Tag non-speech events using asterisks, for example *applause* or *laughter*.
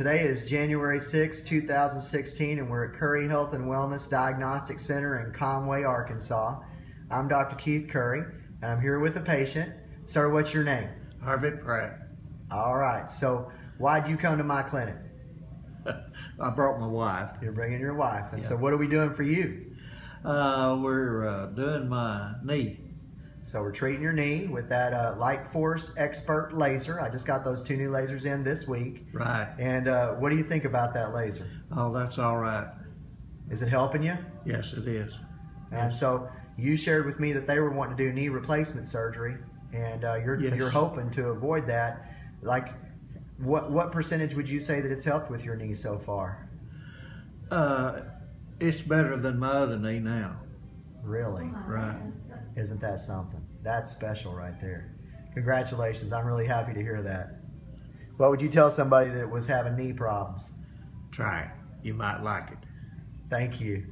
Today is January 6, 2016, and we're at Curry Health and Wellness Diagnostic Center in Conway, Arkansas. I'm Dr. Keith Curry, and I'm here with a patient. Sir, what's your name? Harvey Pratt. All right, so why'd you come to my clinic? *laughs* I brought my wife. You're bringing your wife, and so what are we doing for you? Uh, we're uh, doing my knee. So we're treating your knee with that uh, LightForce Expert laser. I just got those two new lasers in this week. Right. And uh, what do you think about that laser? Oh, that's all right. Is it helping you? Yes, it is. And so you shared with me that they were wanting to do knee replacement surgery, and uh, you're Yes. you're hoping to avoid that. Like, what what percentage would you say that it's helped with your knee so far? Uh, it's better than my other knee now. Isn't that something? That's special right there. Congratulations! I'm really happy to hear that. What would you tell somebody that was having knee problems? Try it. You might like it. Thank you.